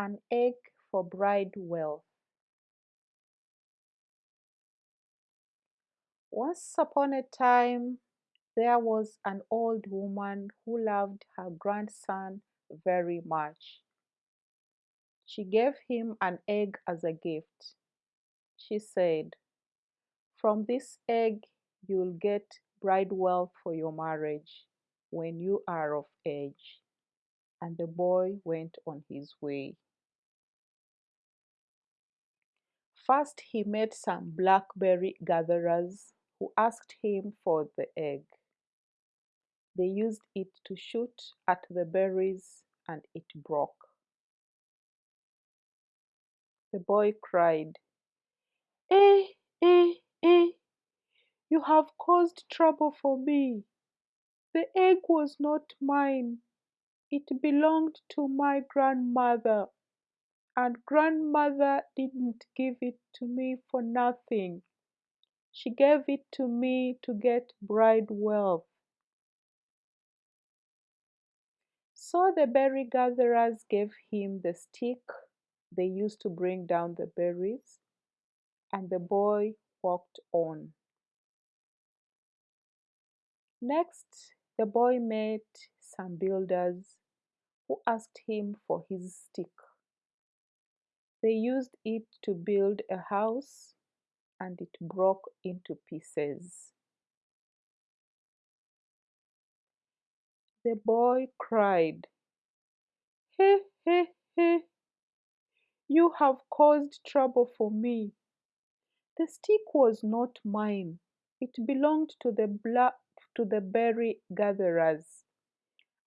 an egg for bride wealth. Once upon a time, there was an old woman who loved her grandson very much. She gave him an egg as a gift. She said, From this egg, you'll get bride wealth for your marriage when you are of age. And the boy went on his way. First, he met some blackberry gatherers who asked him for the egg. They used it to shoot at the berries and it broke. The boy cried, Eh, eh, eh, you have caused trouble for me. The egg was not mine. It belonged to my grandmother, and grandmother didn't give it to me for nothing. She gave it to me to get bride wealth. So the berry gatherers gave him the stick they used to bring down the berries, and the boy walked on. Next, the boy met some builders who asked him for his stick. They used it to build a house and it broke into pieces. The boy cried, He, he, he, you have caused trouble for me. The stick was not mine. It belonged to the black, to the berry gatherers,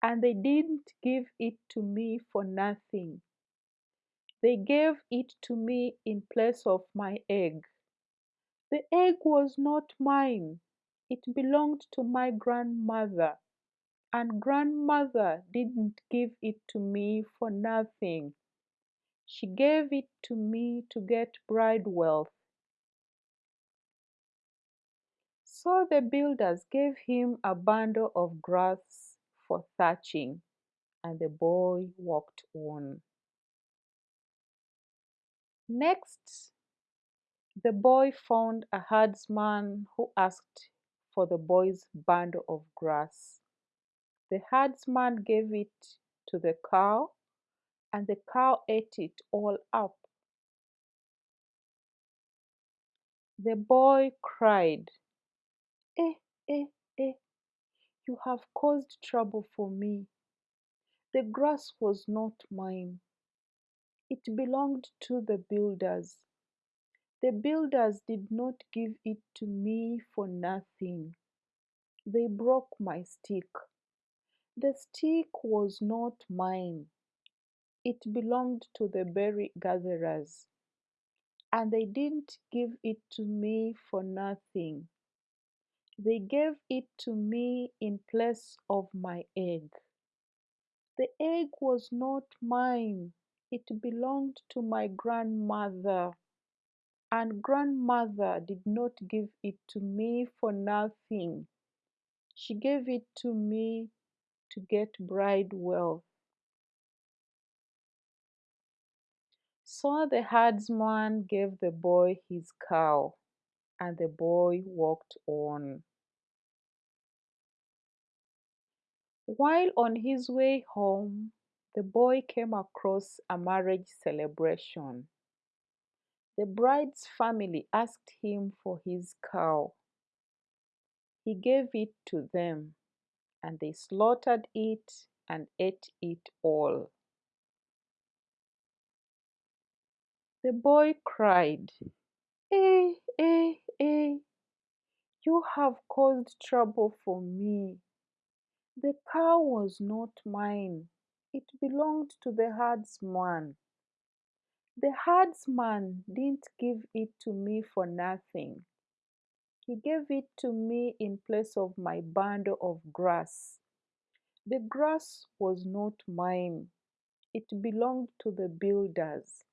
and they didn't give it to me for nothing. They gave it to me in place of my egg. The egg was not mine. It belonged to my grandmother and grandmother didn't give it to me for nothing. She gave it to me to get bride wealth. So the builders gave him a bundle of grass for thatching, and the boy walked on. Next, the boy found a herdsman who asked for the boy's bundle of grass. The herdsman gave it to the cow, and the cow ate it all up. The boy cried, Eh, eh, eh, you have caused trouble for me. The grass was not mine. It belonged to the builders. The builders did not give it to me for nothing. They broke my stick. The stick was not mine. It belonged to the berry gatherers, and they didn't give it to me for nothing. They gave it to me in place of my egg. The egg was not mine. It belonged to my grandmother, and grandmother did not give it to me for nothing. She gave it to me to get bride wealth. So the herdsman gave the boy his cow, and the boy walked on. While on his way home, the boy came across a marriage celebration. The bride's family asked him for his cow. He gave it to them, and they slaughtered it and ate it all. The boy cried, Eh, eh, eh, you have caused trouble for me. The cow was not mine. It belonged to the herdsman. The herdsman didn't give it to me for nothing. He gave it to me in place of my bundle of grass. The grass was not mine. It belonged to the builders.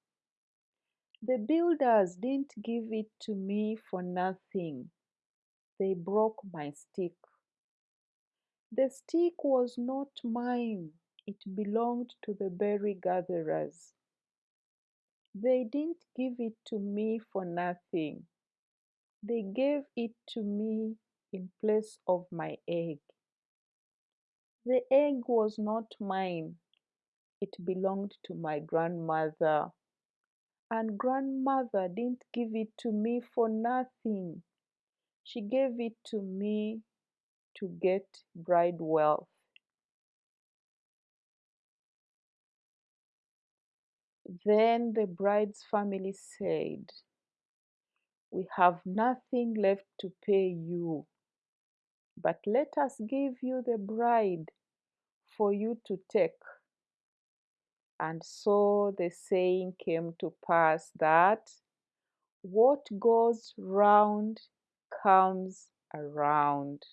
The builders didn't give it to me for nothing. They broke my stick. The stick was not mine. It belonged to the berry gatherers, They didn't give it to me for nothing. They gave it to me in place of my egg. The egg was not mine. It belonged to my grandmother. And grandmother didn't give it to me for nothing. She gave it to me to get bride wealth. Then the bride's family said, We have nothing left to pay you, but let us give you the bride for you to take. And so the saying came to pass that what goes round comes around.